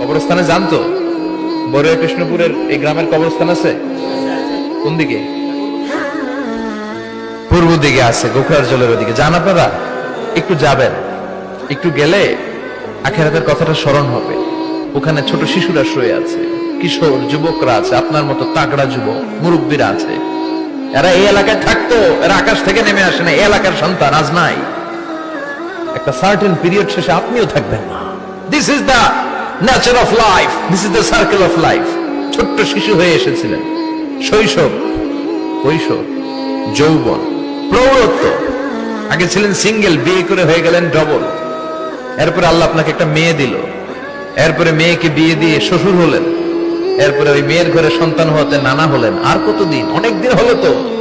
কবরস্থানে জানতো বড়ুয়া কৃষ্ণপুরের এই গ্রামের কবরস্থান আছে? কোন দিকে? পূর্ব দিকে আছে, গোখরার জলের ওদিকে। যান আপনারা? একটু যাবেন। একটু গেলে আখেরাতের কথাটা স্মরণ হবে। ওখানে ছোট শিশুরা শুয়ে আছে, কিশোর, যুবকরা আছে, আপনার মতো তাগড়া যুবক, মুরব্বীরা আছে। এরা এই এলাকায় থাকতো, এরা আকাশ থেকে নেমে আসে না এই এলাকার সন্তান আজ নাই। একটা সার্টেন পিরিয়ড শেষে আপনিও থাকবেন না। This is the nature of life this is the circle of life ছোট্ট শিশু হয়ে এসেছিলেন। শৈশব কৈশোর যৌবন, প্রৌঢ়ত্ব। আগে ছিলেন সিঙ্গেল, বিয়ে করে হয়ে গেলেন ডবল। এরপরে আল্লাহ আপনাকে একটা মেয়ে দিল। এরপরে মেয়েকে বিয়ে দিয়ে শ্বশুর হলেন। এরপরে ওই মেয়ের ঘরে সন্তান হতে নানা হলেন। আর কতদিন? অনেক দিন হলো তো।